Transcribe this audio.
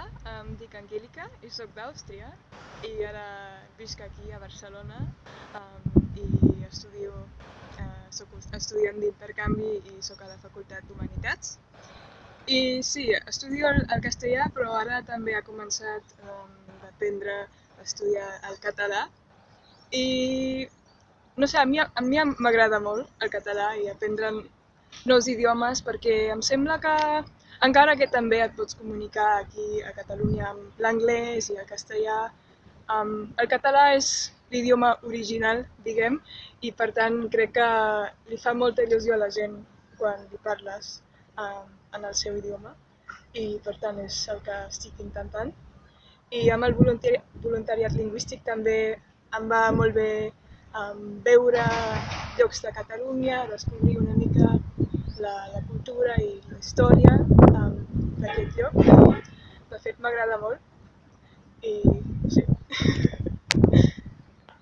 Hola, em dic Angélica i sóc d'Àustria i ara visc aquí a Barcelona um, i estudio, uh, soc estudiant d'intercanvi i sóc a la Facultat d'Humanitats. I sí, estudio el, el castellà però ara també ha començat um, d'aprendre a estudiar el català i no sé, a mi, m'agrada molt el català i aprendre nous idiomes perquè em sembla que encara que també et pots comunicar aquí a Catalunya amb l'anglès i el castellà, um, el català és l'idioma original, diguem, i per tant crec que li fa molta il·lusió a la gent quan li parles um, en el seu idioma i per tant és el que estic intentant. I amb el voluntari voluntariat lingüístic també em va molt bé um, veure llocs de Catalunya, descobrir una mica la, la cultura i la història lloc. De fet, m'agrada molt sí.